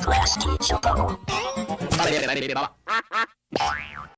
Class teacher. Vale, bien, bien, baby.